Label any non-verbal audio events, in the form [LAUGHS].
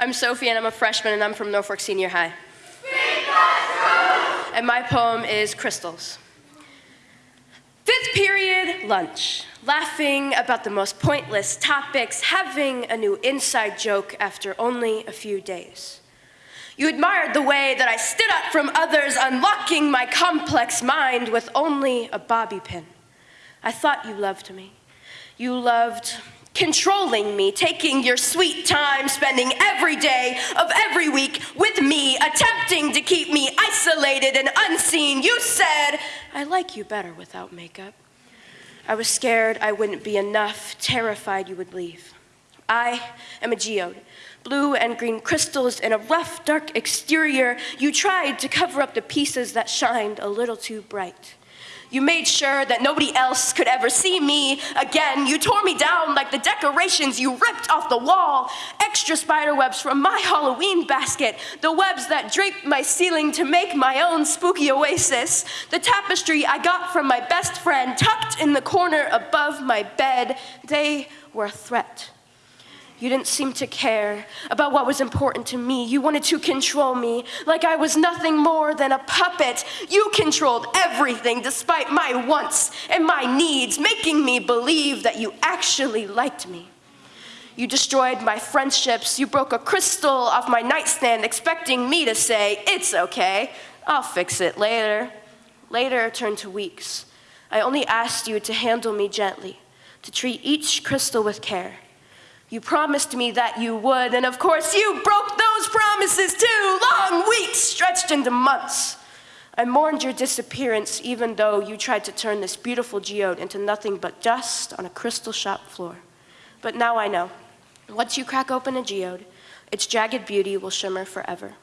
I'm Sophie and I'm a freshman and I'm from Norfolk Senior High. And my poem is Crystals. Fifth period lunch, laughing about the most pointless topics, having a new inside joke after only a few days. You admired the way that I stood up from others, unlocking my complex mind with only a bobby pin. I thought you loved me. You loved controlling me, taking your sweet time, spending every day of every week with me, attempting to keep me isolated and unseen. You said, I like you better without makeup. I was scared I wouldn't be enough, terrified you would leave. I am a geode, blue and green crystals in a rough, dark exterior. You tried to cover up the pieces that shined a little too bright. You made sure that nobody else could ever see me again. You tore me down like the decorations you ripped off the wall. Extra spider webs from my [LAUGHS] Halloween basket. The webs that draped my ceiling to make my own spooky oasis. The tapestry I got from my best friend tucked in the corner above my bed. They were a threat. You didn't seem to care about what was important to me. You wanted to control me like I was nothing more than a puppet. You controlled everything despite my wants and my needs, making me believe that you actually liked me. You destroyed my friendships. You broke a crystal off my nightstand, expecting me to say, It's okay, I'll fix it later. Later turned to weeks. I only asked you to handle me gently, to treat each crystal with care. You promised me that you would, and of course you broke those promises too. Long weeks stretched into months. I mourned your disappearance even though you tried to turn this beautiful geode into nothing but dust on a crystal shop floor. But now I know. Once you crack open a geode, its jagged beauty will shimmer forever.